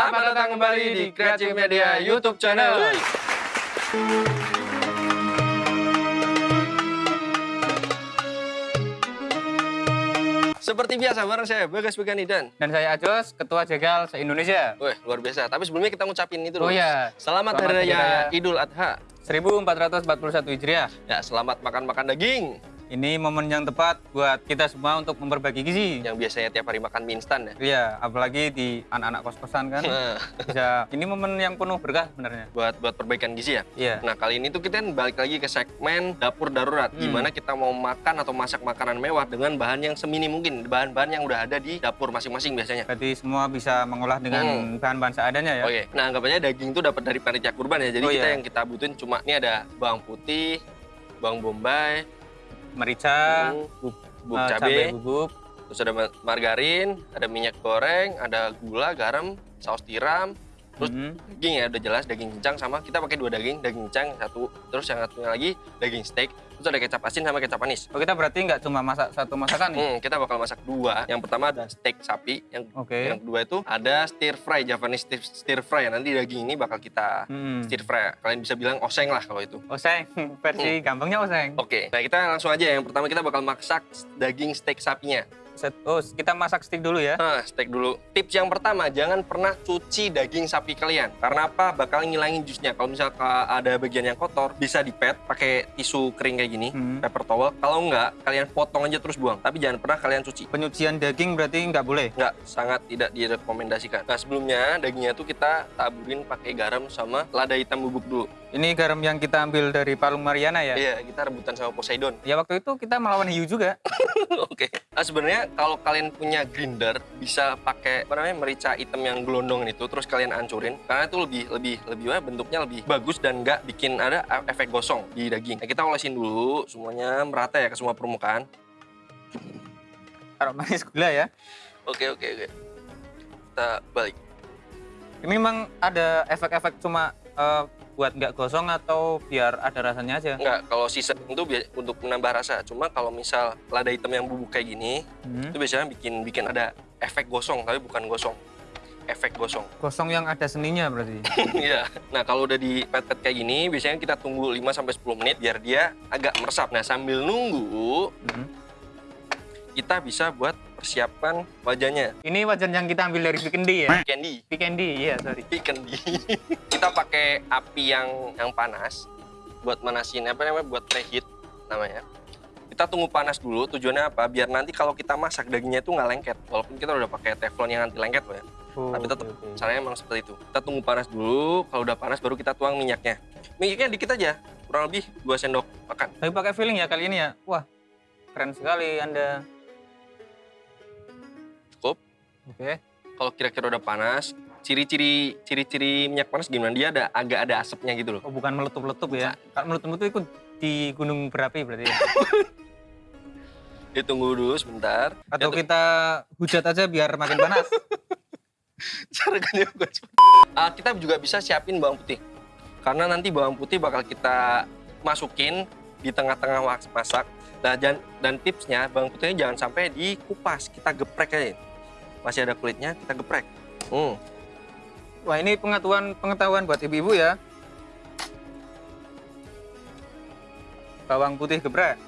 Selamat datang kembali di Creative Media YouTube channel. Seperti biasa bareng saya Bagas Begani dan Dan saya Ajos, Ketua Jegal se-Indonesia. Wih, luar biasa. Tapi sebelumnya kita ngucapin itu Oh dulu. iya. Selamat, Selamat Hari Raya. Idul Adha. 1441 Hijriah. Ya, selamat makan-makan daging. Ini momen yang tepat buat kita semua untuk memperbagi gizi. Yang biasanya tiap hari makan mie instan ya. Iya, apalagi di anak-anak kos-kosan kan. Nah, Bisa ini momen yang penuh berkah sebenarnya. buat buat perbaikan gizi ya. Iya. Nah, kali ini tuh kita balik lagi ke segmen dapur darurat. Hmm. Gimana kita mau makan atau masak makanan mewah dengan bahan yang semini mungkin. Bahan-bahan yang udah ada di dapur masing-masing biasanya. Berarti semua bisa mengolah dengan Hmm. bahan-bahan seadanya ya. Oke, nah anggap aja daging tuh dapat dari panitia kurban ya. Jadi Oh, kita iya. yang kita butuhin cuma ini ada bawang putih, bawang bombay, Merica, hmm, bub- bubuk eh, cabai, bubuk, terus ada ma- margarin, ada minyak goreng, ada gula, garam, saus tiram, terus Mhm. daging ya udah jelas daging cincang sama kita pakai dua daging, daging cincang satu, terus yang satunya lagi daging steak, terus ada kecap asin sama kecap manis. Oh, kita berarti nggak cuma masak satu masakan nih. Hmm, kita bakal masak dua. Yang pertama ada steak sapi, yang Oke. yang kedua itu ada stir fry Javanese stir, stir fry. Nanti daging ini bakal kita Hmm. stir fry. Kalian bisa bilang oseng lah kalau itu. Oseng, versi gampangnya oseng. Oke, nah kita langsung aja. Yang pertama kita bakal masak daging steak sapinya. Set- Oh, kita masak stick dulu ya. Nah, steak dulu. Tips yang pertama, jangan pernah cuci daging sapi kalian. Karena apa? Bakal ngilangin jusnya. Kalau misal ka- ada bagian yang kotor, bisa dipet pakai tisu kering kayak gini, Hmm. paper towel. Kalau enggak, kalian potong aja terus buang. Tapi jangan pernah kalian cuci. Penyucian daging berarti nggak boleh. Enggak, sangat tidak direkomendasikan. Nah, sebelumnya dagingnya tuh kita taburin pakai garam sama lada hitam bubuk dulu. Ini garam yang kita ambil dari Palung Mariana ya. Iya, kita rebutan sama Poseidon. Ya waktu itu kita melawan hiu juga. Oke. Nah, sebenarnya kalau kalian punya grinder bisa pakai apa namanya merica hitam yang gelondong itu terus kalian hancurin karena itu lebih lebih lebih wah, bentuknya lebih bagus dan nggak bikin ada e- efek gosong di daging. Nah, kita olesin dulu semuanya merata ya ke semua permukaan. Taruh manis gula ya. Oke oke oke. Kita balik. Ini memang ada efek-efek cuma eh, buat nggak gosong atau biar ada rasanya aja. Enggak, kalau season itu untuk menambah rasa. Cuma kalau misal lada hitam yang bubuk kayak gini, Hmm. itu biasanya bikin bikin ada efek gosong tapi bukan gosong. Efek gosong. Gosong yang ada seninya berarti. Iya. Nah, kalau udah di pet kayak gini, biasanya kita tunggu 5 sampai 10 menit biar dia agak meresap. Nah, sambil nunggu, Hmm. kita bisa buat persiapan wajahnya. Ini wajan yang kita ambil dari Vikendi ya. Candy. Vikendi, iya sorry. Candy. kita pakai api yang yang panas buat manasin apa namanya? buat preheat namanya. Kita tunggu panas dulu. Tujuannya apa? Biar nanti kalau kita masak dagingnya itu nggak lengket. Walaupun kita udah pakai teflon yang anti lengket loh ya. Oh, Tapi tetap oke. caranya emang seperti itu. Kita tunggu panas dulu, kalau udah panas baru kita tuang minyaknya. Minyaknya dikit aja, kurang lebih 2 sendok makan. Tapi pakai feeling ya kali ini ya. Wah, keren sekali Anda. Oke. Kalau kira-kira udah panas, ciri-ciri ciri-ciri minyak panas gimana? Dia ada agak ada asapnya gitu loh. Oh, bukan meletup-letup ya. Kalau meletup-letup ikut di gunung berapi berarti ya. Ditunggu dulu sebentar. Atau Itu- kita hujat aja biar makin panas. cara bukan cuma- Ah, kita juga bisa siapin bawang putih. Karena nanti bawang putih bakal kita masukin di tengah-tengah masak. Nah, dan, dan tipsnya bawang putihnya jangan sampai dikupas, kita geprek aja. Masih ada kulitnya, kita geprek. Hmm. Wah, ini pengetahuan pengetahuan buat ibu-ibu ya. Bawang putih geprek.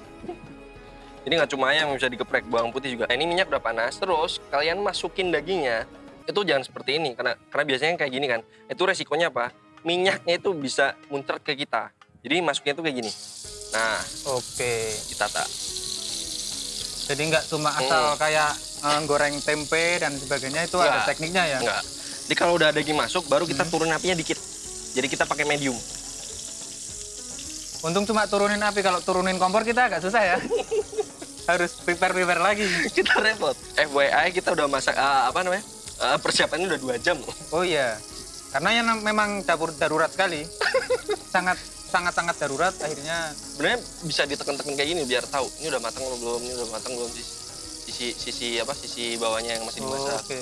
Ini nggak cuma ayam yang bisa digeprek, bawang putih juga. Nah, ini minyak udah panas. Terus kalian masukin dagingnya. Itu jangan seperti ini karena karena biasanya kayak gini kan. Itu resikonya apa? Minyaknya itu bisa muncrat ke kita. Jadi masuknya itu kayak gini. Nah, Oke. ditata. Jadi nggak cuma asal kayak eh, goreng tempe dan sebagainya itu ada Nggak. tekniknya ya. Enggak. Jadi kalau udah daging masuk, baru kita turun apinya dikit. Jadi kita pakai medium. Untung cuma turunin api kalau turunin kompor kita agak susah ya. Harus prepare-prepare lagi. kita repot. FYI kita udah masak ah, apa namanya? Ah, persiapannya udah dua jam. Oh iya. Karena yang memang dapur darurat sekali. sangat sangat sangat darurat akhirnya Sebenarnya bisa ditekan-tekan kayak gini biar tahu ini udah matang belum, ini udah matang belum sisi sisi sisi apa sisi bawahnya yang masih Oh, dimasak. Oke.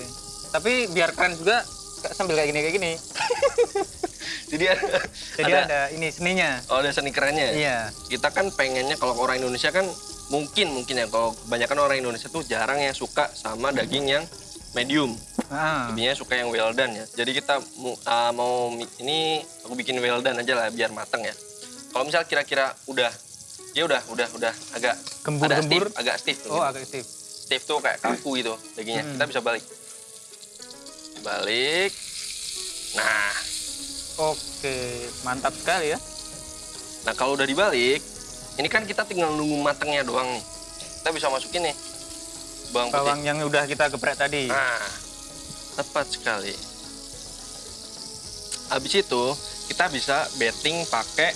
Tapi biar keren juga sambil kayak gini kayak gini. Jadi ada, Jadi ada, ada, ini seninya. oh ada seni kerennya. ya? Iya. Kita kan pengennya kalau orang Indonesia kan mungkin mungkin ya kalau kebanyakan orang Indonesia tuh jarang yang suka sama daging yang medium. Ah, Lebihnya suka yang well done ya. Jadi kita uh, mau ini aku bikin well done aja lah biar mateng ya. Kalau misal kira-kira udah ya udah udah udah agak Gembur-gembur. stiff, agak stiff. Oh, gitu. agak stiff. Stiff tuh kayak kaku gitu dagingnya. Hmm. Kita bisa balik. Balik. Nah, Oke, mantap sekali ya. nah kalau udah dibalik, ini kan kita tinggal nunggu matengnya doang nih. Kita bisa masukin nih bawang putih. Bawang yang udah kita geprek tadi. Nah, tepat sekali. Habis itu kita bisa betting pakai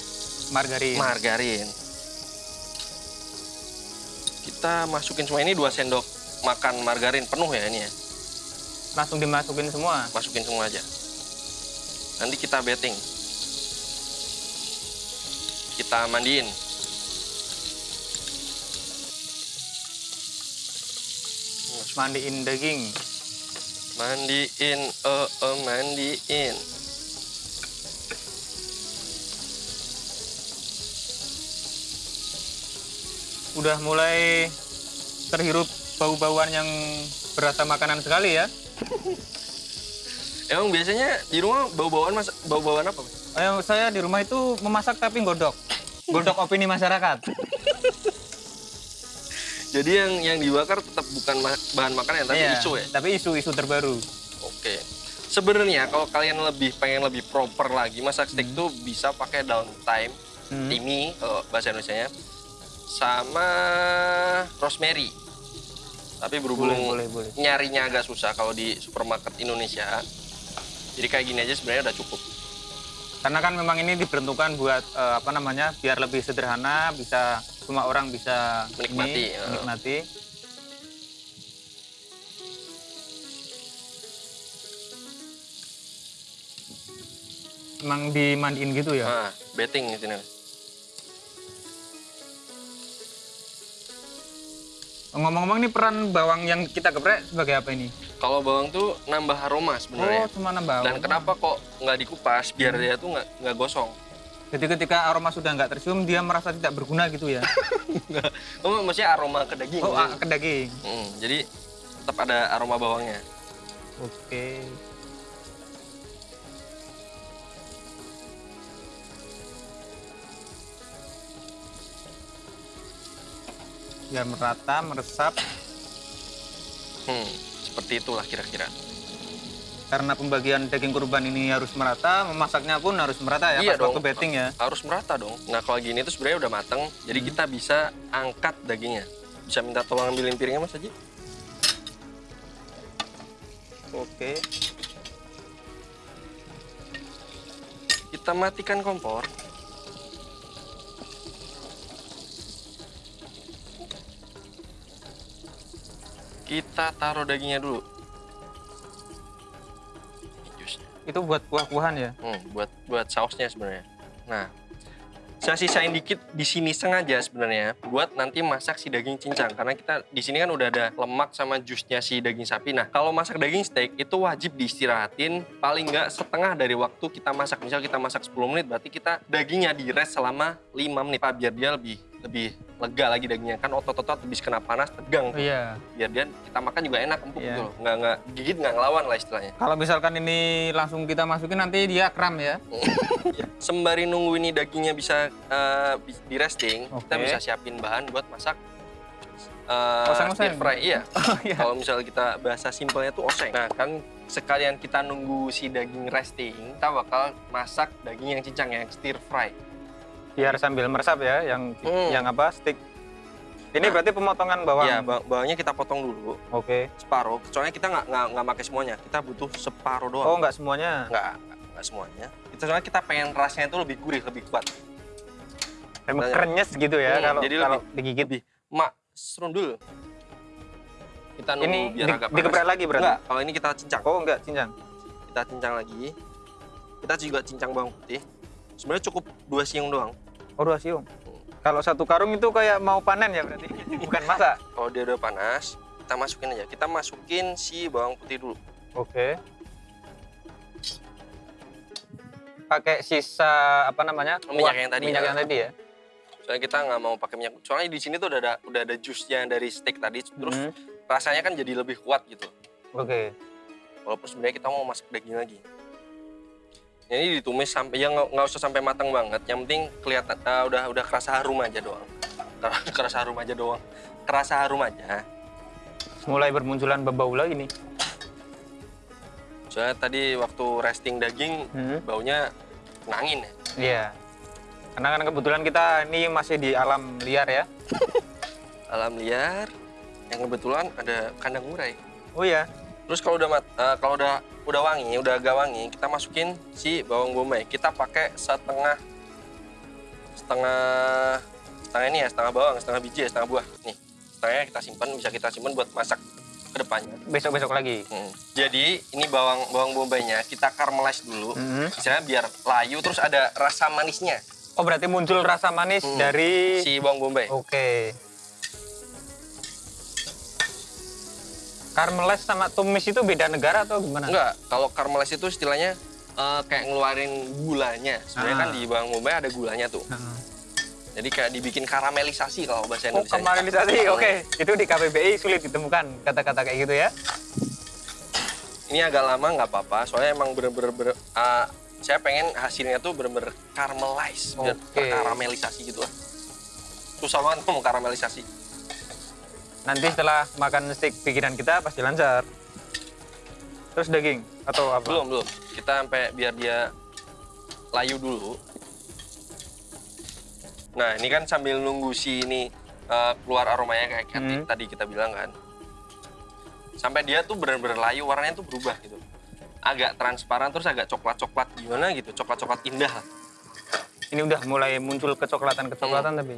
Margarin. margarin. Kita masukin semua ini 2 sendok makan margarin penuh ya ini ya. Langsung dimasukin semua. Masukin semua aja. Nanti kita betting. Kita mandiin. Mandiin daging. Mandiin, oh, oh mandiin. Udah mulai terhirup bau-bauan yang berasa makanan sekali ya. Emang biasanya di rumah bau-bauan mas, bau-bauan apa? Ayo, saya di rumah itu memasak tapi godok. Godok opini masyarakat. Jadi yang yang dibakar tetap bukan ma- bahan makanan tapi Iya, isu ya. Tapi isu-isu terbaru. Oke. Sebenarnya kalau kalian lebih pengen lebih proper lagi masak steak tuh bisa pakai downtime, Hmm. timi kalau bahasa Indonesia sama rosemary. Tapi berhubung Boleh, boleh, boleh. nyarinya agak susah kalau di supermarket Indonesia. Jadi kayak gini aja sebenarnya udah cukup. Karena kan memang ini diperuntukkan buat eh, apa namanya? biar lebih sederhana, bisa semua orang bisa Menikmati, ini, ya. menikmati. Emang dimandiin gitu ya? Nah, betting di sini. Ngomong-ngomong nih peran bawang yang kita geprek sebagai apa ini? Kalau bawang tuh nambah aroma sebenarnya. Oh, cuma nambah. Dan kenapa kok nggak dikupas biar dia tuh nggak nggak gosong? Jadi ketika aroma sudah nggak tercium, dia merasa tidak berguna gitu ya? Oh, maksudnya aroma ke daging. Oh, ah, ke daging. Hmm, jadi tetap ada aroma bawangnya. Oke. Biar merata, meresap. Hmm, seperti itulah kira-kira. Karena pembagian daging kurban ini harus merata, memasaknya pun harus merata ya Iya pas waktu dong. betting ya. Harus merata dong. Nah kalau gini tuh sebenarnya udah mateng, jadi Hmm. kita bisa angkat dagingnya. Bisa minta tolong ambilin piringnya mas Haji? Oke. Kita matikan kompor. Kita taruh dagingnya dulu. Jusnya. Itu buat kuah-kuahan ya. Hmm, buat buat sausnya sebenarnya. Nah, saya sisain dikit di sini sengaja sebenarnya buat nanti masak si daging cincang karena kita di sini kan udah ada lemak sama jusnya si daging sapi. Nah, kalau masak daging steak itu wajib diistirahatin paling nggak setengah dari waktu kita masak. Misal kita masak 10 menit berarti kita dagingnya di rest selama 5 menit Pak, biar dia lebih lebih lega lagi dagingnya kan otot-otot habis kena panas tegang Oh, iya. biar dia kita makan juga enak empuk Iya. gitu loh nggak nggak gigit nggak ngelawan lah istilahnya Kalau misalkan ini langsung kita masukin nanti dia kram ya. sembari nunggu ini dagingnya bisa bi- di resting, kita Oke. bisa siapin bahan buat masak eh, Oseng-oseng? stir fry. Iya. Oh iya. Kalau misalnya kita bahasa simpelnya tuh oseng. Nah kan sekalian kita nunggu si daging resting, kita bakal masak daging yang cincang yang stir fry. Biar sambil meresap ya, yang Hmm. yang apa stick. Ini berarti pemotongan bawang. Iya, ba- bawangnya kita potong dulu Oke. separuh. Soalnya kita nggak nggak nggak pakai semuanya, kita butuh separuh doang. Oh nggak semuanya. Nggak nggak semuanya. Kita soalnya kita pengen rasanya itu lebih gurih, lebih kuat. Emang krenyes gitu ya Hmm, kalau jadi kalau lebih- digigit. lebih mak serundul. Kita nunggu Ini biar di, agak lagi berarti. Enggak, kalau ini kita cincang. Oh enggak, cincang. Kita cincang lagi. Kita juga cincang bawang putih. Sebenarnya cukup dua siung doang. Oh dua siung. Kalau satu karung itu kayak mau panen ya berarti, bukan masak. Kalau dia udah panas, kita masukin aja. Kita masukin si bawang putih dulu. Oke. Pakai sisa apa namanya? Minyak yang tadi, Minyak ya. yang tadi ya. Soalnya kita nggak mau pakai minyak. Soalnya di sini tuh udah ada udah ada jusnya dari steak tadi. Terus Hmm, rasanya kan jadi lebih kuat gitu. Oke. walaupun sebenarnya kita mau masak daging lagi ini ditumis sampai ya nggak usah sampai matang banget yang penting kelihatan eh, udah udah kerasa harum aja doang kerasa harum aja doang kerasa harum aja Mulai bermunculan bau lagi nih. soalnya tadi waktu resting daging Hmm. baunya nangin ya Iya. Karena kan kebetulan kita ini masih di alam liar ya. alam liar yang kebetulan ada kandang murai Oh iya. terus kalau udah mat- eh, kalau udah udah wangi udah agak wangi kita masukin si bawang bombay kita pakai setengah setengah setengah ini ya setengah bawang setengah biji ya setengah buah nih setengahnya kita simpan bisa kita simpan buat masak ke depannya Besok-besok lagi. Hmm. jadi ini bawang bawang bombaynya kita caramelize dulu Mhm. misalnya biar layu terus ada rasa manisnya Oh berarti muncul rasa manis Hmm. dari. si bawang bombay Oke. Caramelized sama tumis itu beda negara atau gimana? enggak kalau caramelize itu istilahnya eh, kayak ngeluarin gulanya sebenarnya Ah. kan di bawang bombay ada gulanya tuh Heeh. Jadi kayak dibikin karamelisasi kalau bahasa Oh, Indonesia. karamelisasi. Oke, itu di KBBI sulit ditemukan kata-kata kayak gitu ya. Ini agak lama nggak apa-apa, soalnya emang bener-bener bener- ah, saya pengen hasilnya tuh bener-bener caramelize, biar Oke. karamelisasi gitu lah. Susah banget ngomong karamelisasi. Nanti setelah makan steak pikiran kita pasti lancar. Terus daging atau apa? Belum belum, kita sampai biar dia layu dulu. Nah ini kan sambil nunggu si ini eh, keluar aromanya kayak Hmm. tadi kita bilang kan. Sampai dia tuh bener-bener layu, warnanya tuh berubah gitu. Agak transparan terus agak coklat-coklat gimana gitu, coklat-coklat indah. Ini udah mulai muncul kecoklatan-kecoklatan Hmm. tapi.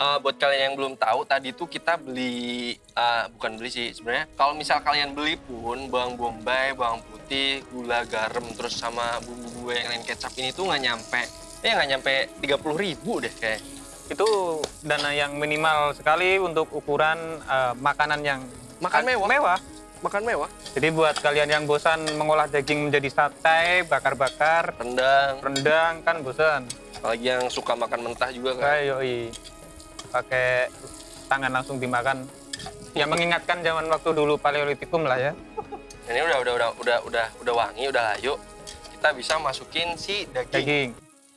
Eh, buat kalian yang belum tahu, tadi tuh kita beli, eh, bukan beli sih sebenarnya. Kalau misal kalian beli pun bawang bombay, bawang putih, gula, garam, terus sama bumbu-bumbu yang lain kecap ini tuh nggak nyampe, eh nggak nyampe 30 ribu deh kayak. Itu dana yang minimal sekali untuk ukuran eh, makanan yang Makan mewah. mewah. Makan mewah, Jadi buat kalian yang bosan mengolah daging menjadi sate, bakar-bakar, rendang, rendang kan bosan. apalagi yang suka makan mentah juga kan. Ayo pakai tangan langsung dimakan. Ya mengingatkan zaman waktu dulu paleolitikum lah ya. Ini udah udah udah udah udah udah wangi, udah layu. Kita bisa masukin si daging. Daging.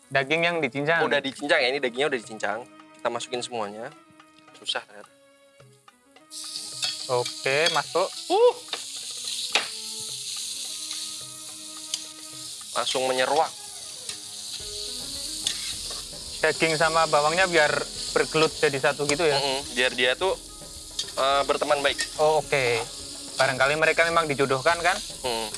Daging yang dicincang. Udah dicincang ya, ini dagingnya udah dicincang. Kita masukin semuanya. Susah ternyata. Oke, masuk. Uh. Langsung menyeruak. Daging sama bawangnya biar bergelut jadi satu gitu ya. Mm-mm, biar dia tuh eh, berteman baik. Oh, oke. Barangkali mereka memang dijodohkan kan? Hmm.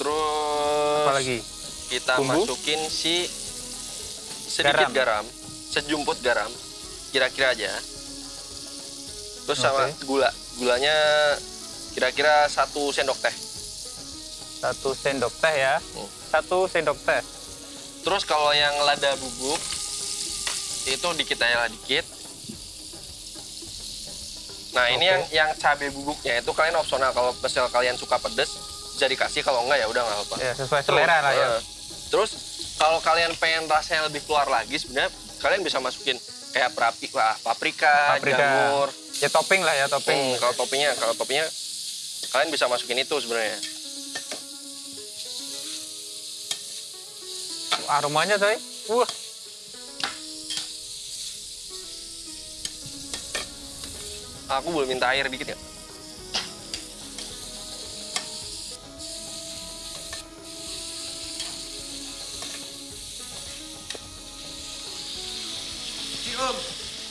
Terus Apalagi? kita Bumbu? masukin si sedikit garam, sejumput garam, kira-kira aja. Terus sama Oke. gula, gulanya kira-kira satu sendok teh. Satu sendok teh ya. Hmm. Satu sendok teh. Terus kalau yang lada bubuk itu dikit aja lah dikit. Nah ini Oke. yang yang cabai bubuknya itu kalian opsional kalau misal kalian suka pedes bisa dikasih kalau enggak ya udah nggak apa-apa. Ya, sesuai selera lah ya. eh, Terus kalau kalian pengen rasanya lebih keluar lagi sebenarnya kalian bisa masukin kayak perapi, wah, paprika, Paprika. jamur. Ya topping lah ya, topping. Hmm, kalau toppingnya, kalau toppingnya kalian bisa masukin itu sebenarnya. Aromanya coy. Wah, Aku boleh minta air dikit ya?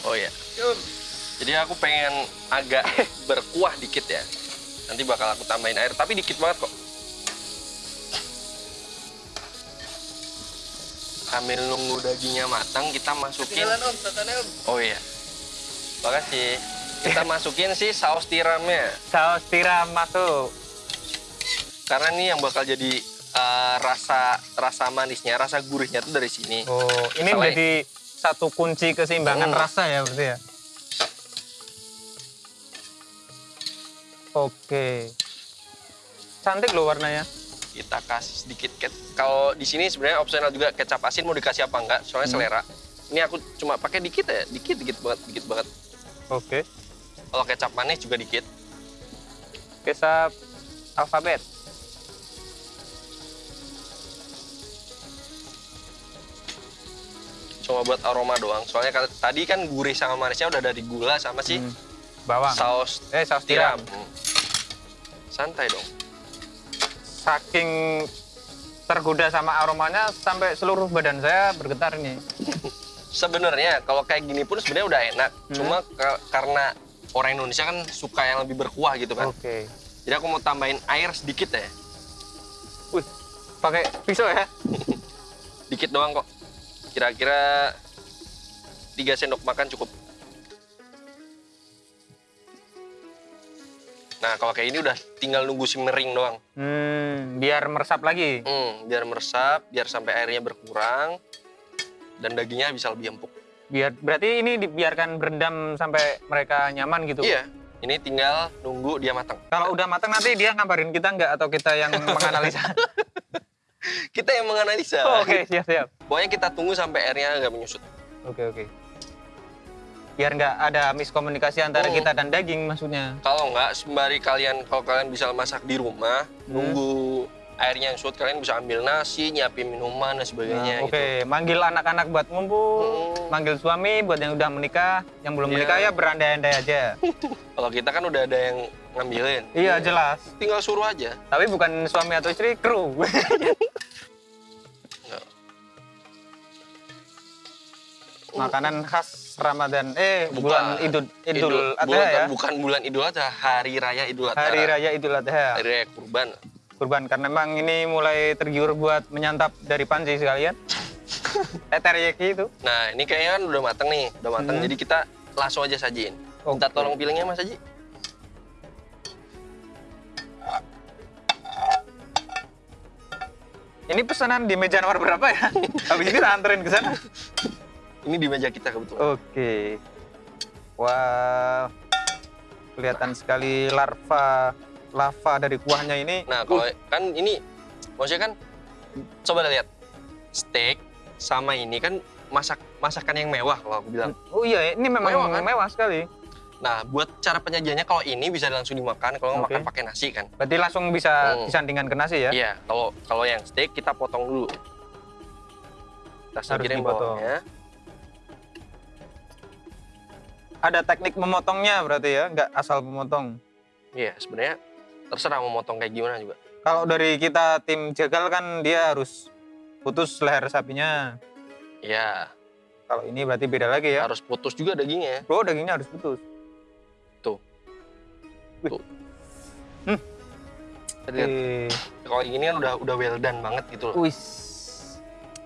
Oh iya. Jadi aku pengen agak berkuah dikit ya. Nanti bakal aku tambahin air, tapi dikit banget kok. Sambil nunggu dagingnya matang, kita masukin. Oh iya. Makasih. Kita masukin si saus tiramnya. saus tiram masuk. Karena ini yang bakal jadi eh, rasa rasa manisnya, rasa gurihnya tuh dari sini. Oh, ini Selain- menjadi satu kunci keseimbangan Hmm. rasa ya berarti ya. Oke. Cantik loh warnanya. Kita kasih sedikit kalau di sini sebenarnya opsional juga kecap asin mau dikasih apa enggak soalnya Hmm. selera ini aku cuma pakai dikit ya dikit dikit banget dikit banget Oke. kalau kecap manis juga dikit Kecap alfabet. cuma buat aroma doang soalnya kan- tadi kan gurih sama manisnya udah dari gula sama si Hmm. Bawang. saus Eh, saus tiram tiram. Hmm. santai dong Saking tergoda sama aromanya sampai seluruh badan saya bergetar ini. sebenarnya kalau kayak gini pun sebenarnya udah enak Hmm. cuma ka- karena orang Indonesia kan suka yang lebih berkuah gitu kan Oke. jadi aku mau tambahin air sedikit ya Wih, pakai pisau ya? dikit doang kok kira-kira 3 sendok makan cukup nah kalau kayak ini udah tinggal nunggu simmering doang Hmm, biar meresap lagi. hmm, biar meresap biar sampai airnya berkurang dan dagingnya bisa lebih empuk Biar berarti ini dibiarkan berendam sampai mereka nyaman gitu. iya ini tinggal nunggu dia matang Kalau udah matang nanti dia ngabarin kita nggak atau kita yang menganalisa? kita yang menganalisa Oh, Oke, siap siap. pokoknya kita tunggu sampai airnya agak menyusut Oke oke. Biar nggak ada miskomunikasi antara Oh. kita dan daging maksudnya. kalau nggak sembari kalian kalau kalian bisa masak di rumah Hmm. nunggu airnya yang surut kalian bisa ambil nasi nyiapin minuman dan sebagainya Nah, Oke, manggil anak-anak buat ngumpul, Hmm. manggil suami buat yang udah menikah, yang belum Iya. menikah ya berandai-andai aja. gitu. kalau kita kan udah ada yang ngambilin iya jelas. tinggal suruh aja Tapi bukan suami atau istri, kru. Makanan khas Ramadan. Eh, Bukan. bulan Idul Idul Adha bulan, ya. bukan bulan Idul Adha hari raya Idul Adha Hari Raya Idul Adha. hari raya kurban Kurban karena memang ini mulai tergiur buat menyantap dari panci sekalian. eh teriyaki itu. nah ini kayaknya kan udah mateng nih udah mateng Hmm. jadi kita langsung aja sajiin minta Oke. tolong pilihnya mas Haji Ini pesanan di meja nomor berapa ya? Habis ini tak anterin ke sana. Ini di meja kita kebetulan Oke. Wah. Kelihatan sekali larva lava dari kuahnya ini. nah kalau kan ini maksudnya kan coba lihat steak sama ini kan masak masakan yang mewah kalau aku bilang Oh iya, ini memang Mewah, mewah, kan? sekali. Nah, buat cara penyajiannya kalau ini bisa langsung dimakan, kalau Oke. makan pakai nasi kan. Berarti langsung bisa Hmm. disandingkan ke nasi ya? Iya, kalau kalau yang steak kita potong dulu. Kita singkirin bawahnya. Ada teknik memotongnya berarti ya, nggak asal memotong. Iya, sebenarnya terserah mau motong kayak gimana juga. Kalau dari kita tim jagal kan dia harus putus leher sapinya. Iya, Kalau ini berarti beda lagi ya. harus putus juga dagingnya. Oh, dagingnya harus putus. Tadi lihat, Eh, kalau yang ini kan udah udah well done banget gitu loh. wis.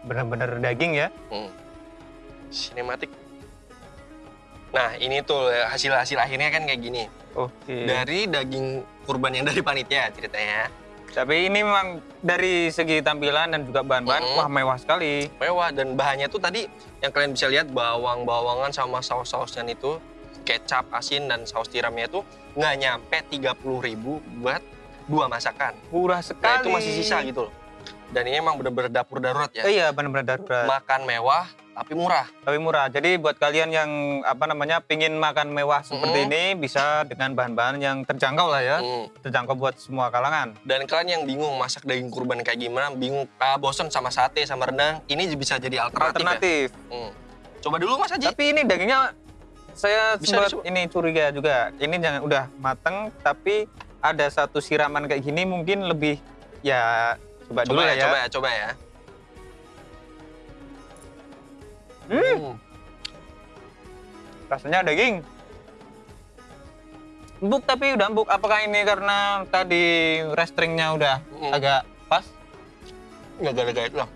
Bener-bener daging ya. Hmm. Sinematik. Nah, ini tuh hasil-hasil akhirnya kan kayak gini. Oke. Dari daging kurban yang dari panitia ceritanya. Tapi ini memang dari segi tampilan dan juga bahan-bahan, Mm. wah mewah sekali. mewah dan bahannya tuh tadi yang kalian bisa lihat bawang-bawangan sama saus-sausnya itu kecap, asin dan saus tiramnya itu nggak nyampe 30.000 buat dua masakan. Murah Nah sekali. itu masih sisa gitu loh. Dan ini emang bener-bener dapur darurat ya. Iya, benar-benar darurat. Makan mewah tapi murah. Tapi murah. Jadi buat kalian yang apa namanya pingin makan mewah seperti Mm. ini bisa dengan bahan-bahan yang terjangkau lah ya. Hmm. Terjangkau buat semua kalangan. Dan kalian yang bingung masak daging kurban kayak gimana, bingung ah, bosen sama sate sama rendang, ini bisa jadi alternatif, Alternatif. ya. Hmm. Coba dulu Mas Haji. Tapi ini dagingnya saya Bisa sempat dicoba. ini curiga juga. Ini jangan udah mateng tapi ada satu siraman kayak gini mungkin lebih ya coba, dulu coba ya, ya. coba ya, coba ya. Hmm. Hmm. Rasanya daging. Empuk tapi udah empuk. Apakah ini karena tadi restriknya udah Hmm. agak pas? Nggak gara-gara itu lah.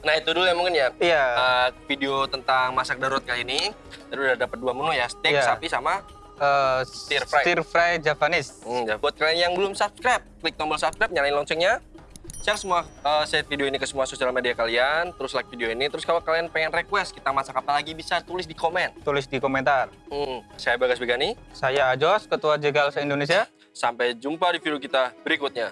Nah itu dulu ya mungkin ya Iya. uh, video tentang masak darurat kali ini. Tadi udah dapat dua menu ya, steak Iya. sapi sama. Eh, stir fry. Stir fry Javanese. Hmm, ya. Buat kalian yang belum subscribe, klik tombol subscribe, nyalain loncengnya. Share semua uh, share video ini ke semua sosial media kalian, terus like video ini. Terus kalau kalian pengen request kita masak apa lagi bisa tulis di komen. Tulis di komentar. Hmm, saya Bagas Begani. Saya Ajos, Ketua Jegal se-Indonesia. Sampai jumpa di video kita berikutnya.